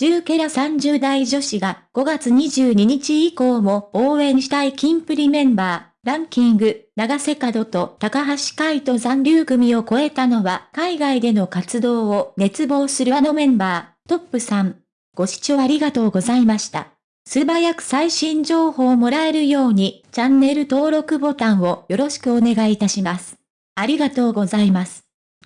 10ケラ30代女子が5月22日以降も応援したいキンプリメンバー、ランキング、長瀬角と高橋海人残留組を超えたのは海外での活動を熱望するあのメンバー、トップ3。ご視聴ありがとうございました。素早く最新情報をもらえるようにチャンネル登録ボタンをよろしくお願いいたします。ありがとうございます。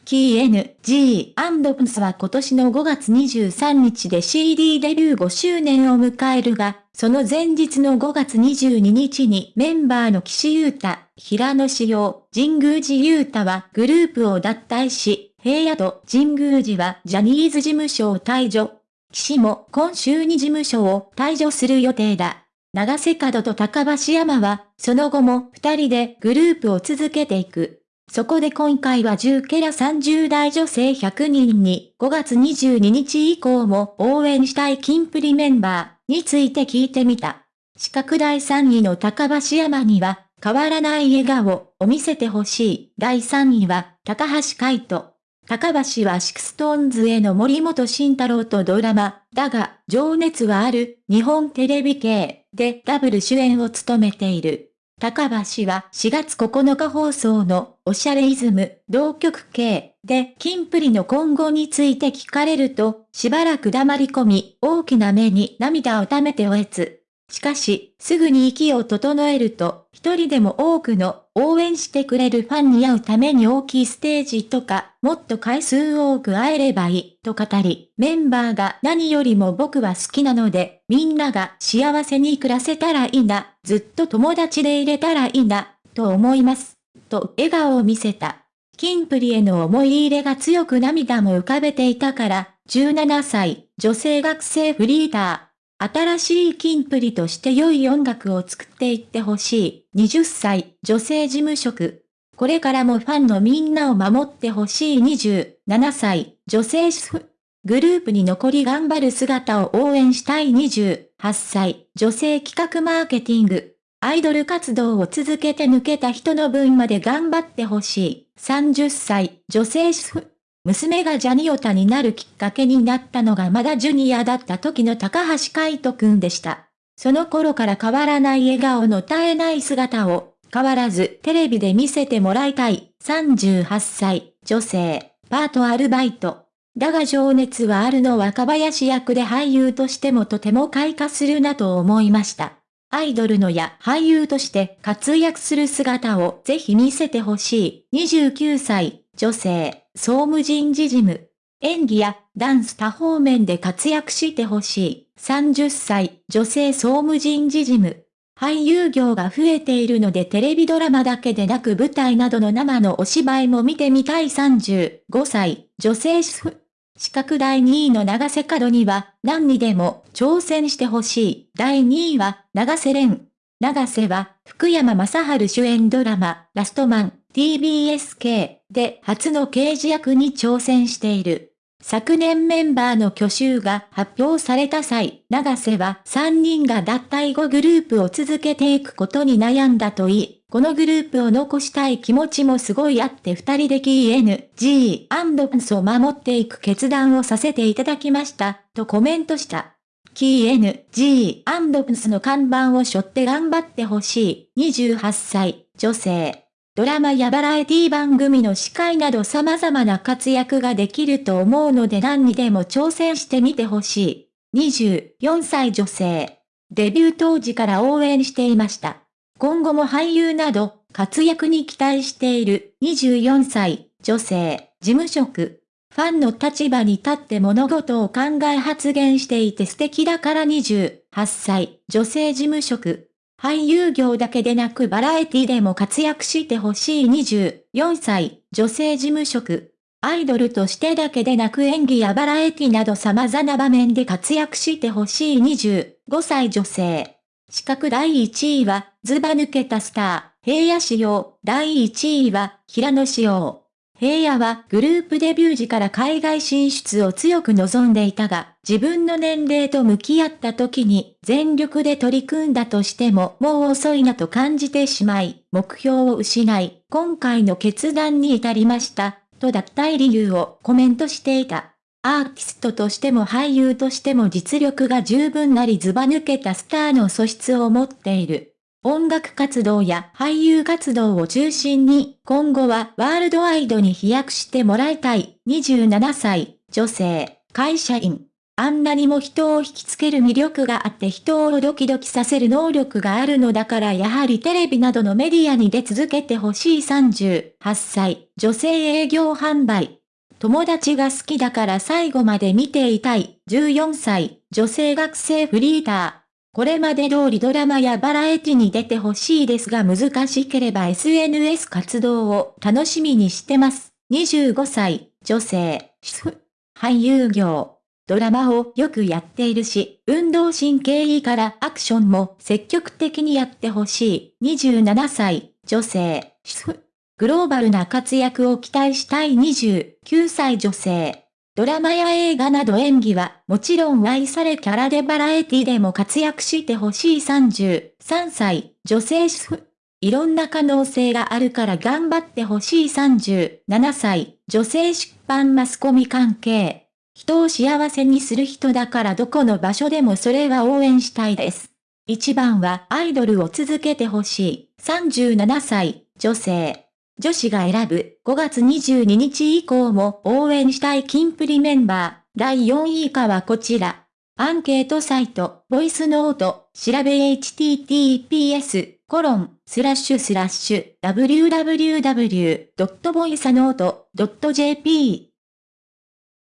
キー N、G& P's は今年の5月23日で CD デビュー5周年を迎えるが、その前日の5月22日にメンバーの岸優太、平野志陽、神宮寺優太はグループを脱退し、平野と神宮寺はジャニーズ事務所を退場。岸も今週に事務所を退場する予定だ。長瀬角と高橋山は、その後も二人でグループを続けていく。そこで今回は10から30代女性100人に5月22日以降も応援したいキンプリメンバーについて聞いてみた。四角第3位の高橋さんには変わらない笑顔を見せてほしい。第3位は高橋海人。高橋は SixTONESの森本慎太郎とドラマ、だが、情熱はある、日本テレビ系でダブル主演を務めている。高橋は4月9日放送のおしゃれイズム同局系で金プリの今後について聞かれるとしばらく黙り込み大きな目に涙を溜めておえつ。しかし、すぐに息を整えると、一人でも多くの応援してくれるファンに会うために大きいステージとか、もっと回数多く会えればいい、と語り、メンバーが何よりも僕は好きなので、みんなが幸せに暮らせたらいいな、ずっと友達でいれたらいいな、と思います。と笑顔を見せた。キンプリへの思い入れが強く涙も浮かべていたから、17歳、女性学生フリーター。新しいキンプリとして良い音楽を作っていってほしい。20歳、女性事務職。これからもファンのみんなを守ってほしい27歳、女性主婦。グループに残り頑張る姿を応援したい28歳、女性企画マーケティング。アイドル活動を続けて抜けた人の分まで頑張ってほしい。30歳、女性主婦。娘がジャニオタになるきっかけになったのがまだジュニアだった時の高橋海人くんでした。その頃から変わらない笑顔の絶えない姿を、変わらずテレビで見せてもらいたい。38歳、女性、パートアルバイト。だが情熱はあるの若林役で俳優としてもとても開花するなと思いました。アイドルのや俳優として活躍する姿をぜひ見せてほしい。29歳、女性、総務人事事務。演技やダンス多方面で活躍してほしい。30歳、女性総務人事事務。俳優業が増えているのでテレビドラマだけでなく舞台などの生のお芝居も見てみたい35歳、女性主婦。資格第2位の長瀬角には何にでも挑戦してほしい。第2位は長瀬廉。長瀬は福山雅治主演ドラマラストマン TBSK で初の刑事役に挑戦している。昨年メンバーの去就が発表された際、長瀬は3人が脱退後グループを続けていくことに悩んだといい、このグループを残したい気持ちもすごいあって二人で KN、G& P's を守っていく決断をさせていただきました、とコメントした。KN、G& P's の看板を背負って頑張ってほしい。28歳、女性。ドラマやバラエティ番組の司会など様々な活躍ができると思うので何にでも挑戦してみてほしい。24歳女性。デビュー当時から応援していました。今後も俳優など活躍に期待している24歳女性事務職。ファンの立場に立って物事を考え発言していて素敵だから28歳女性事務職。俳優業だけでなくバラエティでも活躍してほしい24歳、女性事務職。アイドルとしてだけでなく演技やバラエティなど様々な場面で活躍してほしい25歳女性。資格第1位は、ズバ抜けたスター、平野仕様。第1位は、平野仕様。平野はグループデビュー時から海外進出を強く望んでいたが、自分の年齢と向き合った時に全力で取り組んだとしてももう遅いなと感じてしまい、目標を失い、今回の決断に至りました、と脱退理由をコメントしていた。アーティストとしても俳優としても実力が十分なりずば抜けたスターの素質を持っている。音楽活動や俳優活動を中心に、今後はワールドワイドに飛躍してもらいたい。27歳、女性、会社員。あんなにも人を引きつける魅力があって人をドキドキさせる能力があるのだからやはりテレビなどのメディアに出続けてほしい38歳、女性営業販売。友達が好きだから最後まで見ていたい。14歳、女性学生フリーター。これまで通りドラマやバラエティに出てほしいですが難しければ SNS 活動を楽しみにしてます。25歳、女性、主婦、俳優業。ドラマをよくやっているし、運動神経いいからアクションも積極的にやってほしい。27歳、女性、主婦。グローバルな活躍を期待したい29歳女性。ドラマや映画など演技はもちろん愛されキャラでバラエティでも活躍してほしい33歳女性主婦。いろんな可能性があるから頑張ってほしい37歳女性出版マスコミ関係。人を幸せにする人だからどこの場所でもそれは応援したいです。一番はアイドルを続けてほしい37歳女性。女子が選ぶ5月22日以降も応援したいキンプリメンバー、第4位以下はこちら。アンケートサイト、ボイスノート、調べ https、コロン、スラッシュスラッシュ、www.voicenote.jp